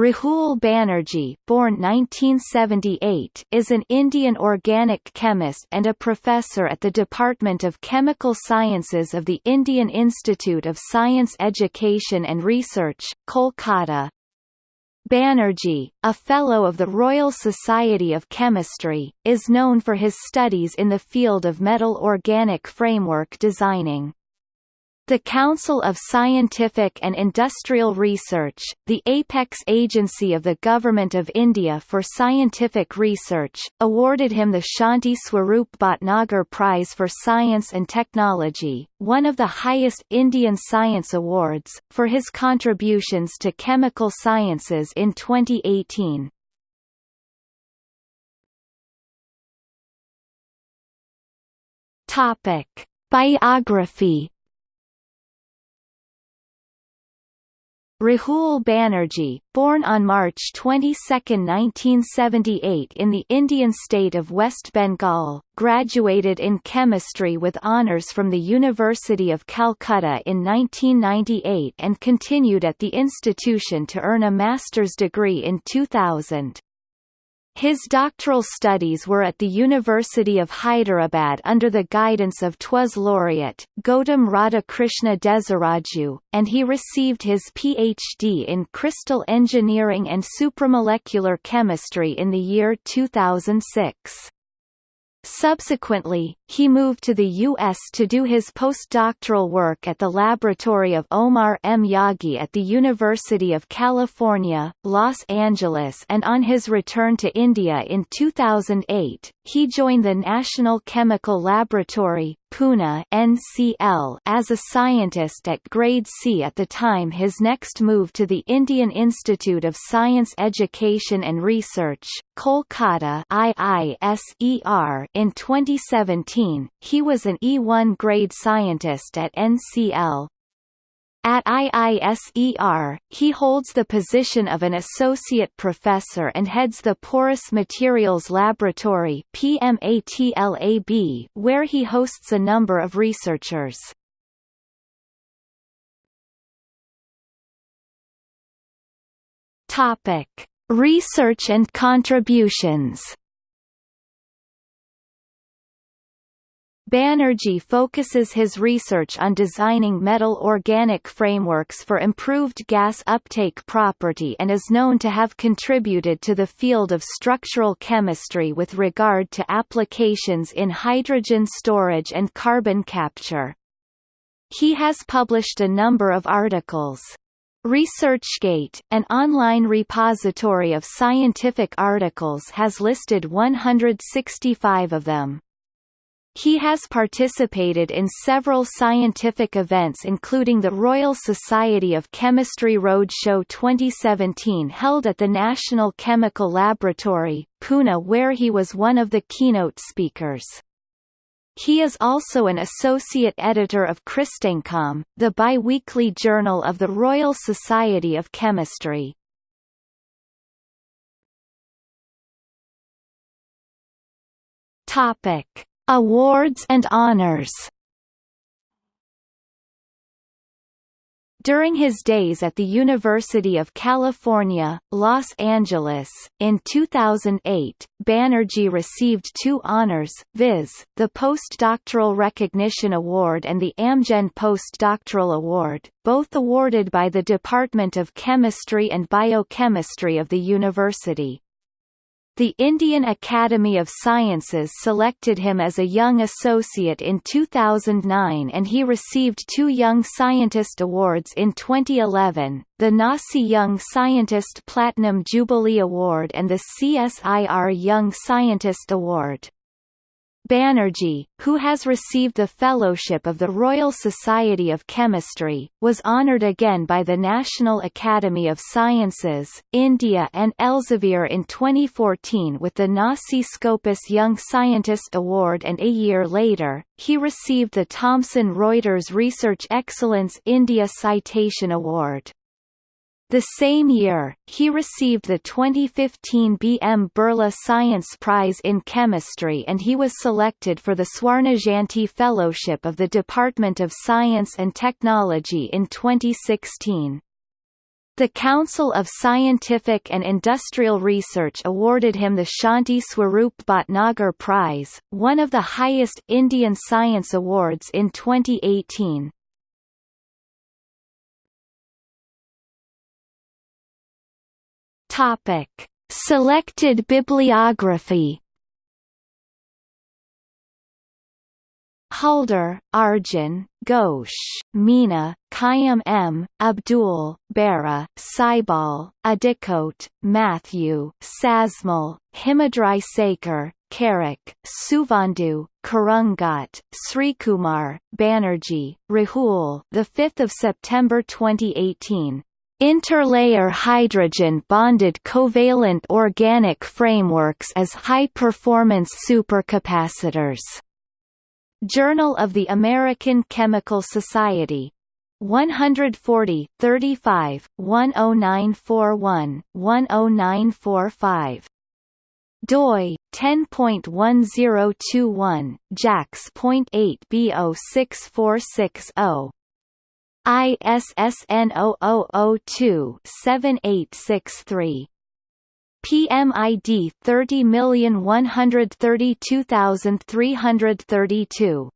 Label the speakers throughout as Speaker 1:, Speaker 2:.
Speaker 1: Rahul Banerjee born 1978, is an Indian organic chemist and a professor at the Department of Chemical Sciences of the Indian Institute of Science Education and Research, Kolkata. Banerjee, a Fellow of the Royal Society of Chemistry, is known for his studies in the field of metal organic framework designing. The Council of Scientific and Industrial Research, the apex agency of the Government of India for Scientific Research, awarded him the Shanti Swarup Bhatnagar Prize for Science and Technology, one of the highest Indian science awards, for his contributions to chemical sciences in 2018. Topic: Biography Rahul Banerjee, born on March 22, 1978 in the Indian state of West Bengal, graduated in chemistry with honours from the University of Calcutta in 1998 and continued at the institution to earn a master's degree in 2000. His doctoral studies were at the University of Hyderabad under the guidance of TWAS laureate, Gautam Radhakrishna Desiraju, and he received his Ph.D. in crystal engineering and supramolecular chemistry in the year 2006. Subsequently, he moved to the U.S. to do his postdoctoral work at the laboratory of Omar M. Yaghi at the University of California, Los Angeles and on his return to India in 2008, he joined the National Chemical Laboratory, Pune NCL as a scientist at grade C at the time his next move to the Indian Institute of Science Education and Research, Kolkata IISER in 2017, he was an E1 grade scientist at NCL, at IISER, he holds the position of an associate professor and heads the Porous Materials Laboratory where he hosts a number of researchers. Research and contributions. Banerjee focuses his research on designing metal organic frameworks for improved gas uptake property and is known to have contributed to the field of structural chemistry with regard to applications in hydrogen storage and carbon capture. He has published a number of articles. ResearchGate, an online repository of scientific articles has listed 165 of them. He has participated in several scientific events including the Royal Society of Chemistry Roadshow 2017 held at the National Chemical Laboratory, Pune where he was one of the keynote speakers. He is also an associate editor of CrystEngComm, the bi-weekly journal of the Royal Society of Chemistry. Topic Awards and honors During his days at the University of California, Los Angeles, in 2008, Banerjee received two honors, viz., the Postdoctoral Recognition Award and the Amgen Postdoctoral Award, both awarded by the Department of Chemistry and Biochemistry of the university. The Indian Academy of Sciences selected him as a Young Associate in 2009 and he received two Young Scientist Awards in 2011, the NASI Young Scientist Platinum Jubilee Award and the CSIR Young Scientist Award. Banerjee, who has received the Fellowship of the Royal Society of Chemistry, was honoured again by the National Academy of Sciences, India and Elsevier in 2014 with the NASI Scopus Young Scientist Award and a year later, he received the Thomson Reuters Research Excellence India Citation Award. The same year, he received the 2015 B. M. Birla Science Prize in Chemistry and he was selected for the Swarnajayanti Fellowship of the Department of Science and Technology in 2016. The Council of Scientific and Industrial Research awarded him the Shanti Swarup Bhatnagar Prize, one of the highest Indian science awards in 2018. Topic: Selected bibliography Halder, Arjun, Ghosh, Meena, Khayum M., Abdul, Bera, Saibal, Addicoat, Matthew, Sasmal, Himadri Sekar, Karak, Suvandu, Kurungot, Srikumar, Banerjee, Rahul. The 5th of September 2018. Interlayer hydrogen bonded covalent organic frameworks as high-performance supercapacitors. Journal of the American Chemical Society. 140, 35, 10941, 10945. doi 10.1021 jacs.8 B06460 ISSN 0002-7863 PMID 30132332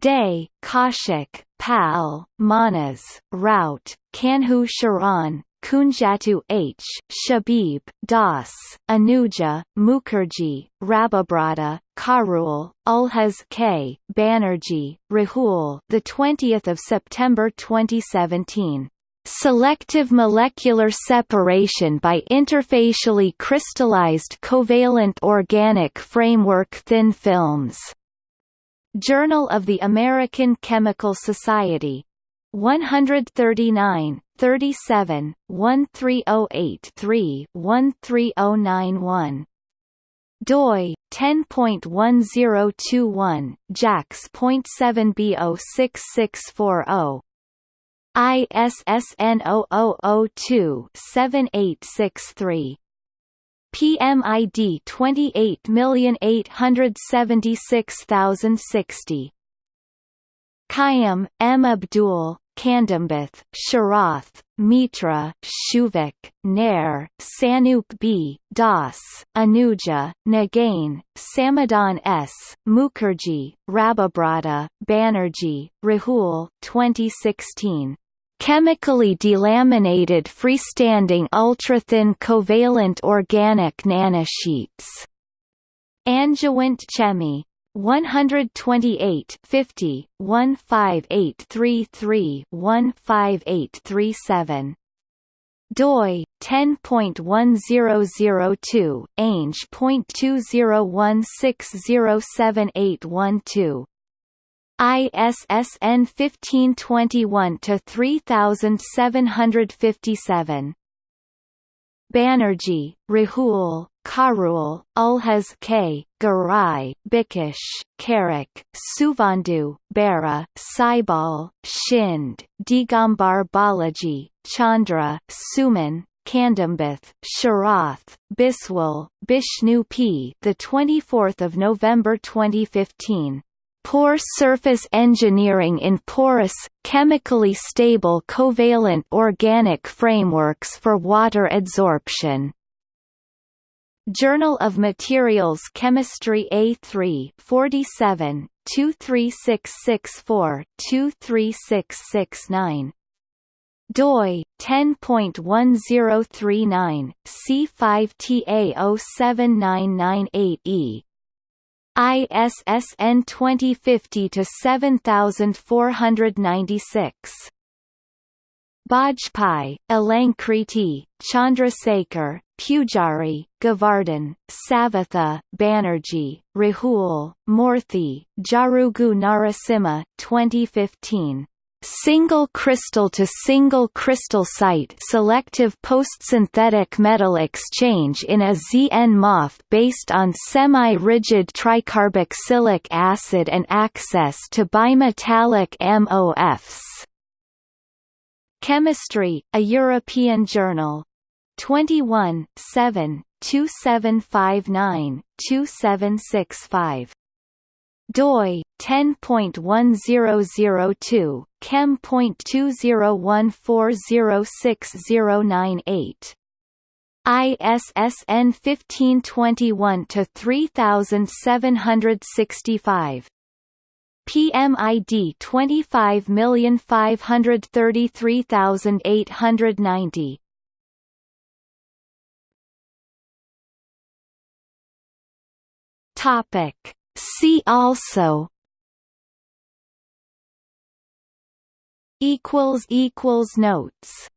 Speaker 1: Dey, Kaushik, Pal, Manas, Rout, Kanhu Sharan, Kunjattu H, Shabib, Das, Anuja, Mukherjee, Rababrata, Kharul, Ulhas K, Banerjee, Rahul. The 20th of September 2017. Selective molecular separation by interfacially crystallized covalent organic framework thin films. Journal of the American Chemical Society. 139, 37, 1308-3 13091 doi 10.1021 jacs.7 B06640 ISSN 0002-7863 PMID 28876060 Khayum, M. Abdul, Kandambeth, Sharath, Mitra, Shuvik, Nair, Sanup B, Das, Anuja, Nagane, Samadhan S, Mukherjee, Rababrata, Banerjee, Rahul 2016. Chemically delaminated freestanding ultrathin covalent organic nanosheets. Angewandte Chemie 128 50 15833 15837 doi 10.1002 ange.2016078112 ISSN 1521 to 3757 Banerjee, Rahul, Kharul, Ulhas K, Garai, Bikash, Karak, Suvandu, Bera, Saibal, Shinde, Digambar Balaji, Chandra, Suman, Kandambeth, Sharath, Biswal, Bishnu P. The 24th of November 2015. Pore surface engineering in porous, chemically stable covalent organic frameworks for water adsorption. Journal of Materials Chemistry A3 47 23664 23669 doi 10.1039 C5TA07998E ISSN 2050-7496. Bajpai, Alankriti, Chandrasekhar, Pujari, Govardhan, Savitha, Banerjee, Rahul, Murthy, Jarugu Narasimha 2015 Single crystal to single crystal site selective postsynthetic metal exchange in a ZN-MOF based on semi-rigid tricarboxylic acid and access to bimetallic MOFs. Chemistry, a European journal. 21 7 2759 2765 doi 10.1002 chem.201406098 ISSN 1521 to 3765 PMID 25533890 Topic See also. Equals equals notes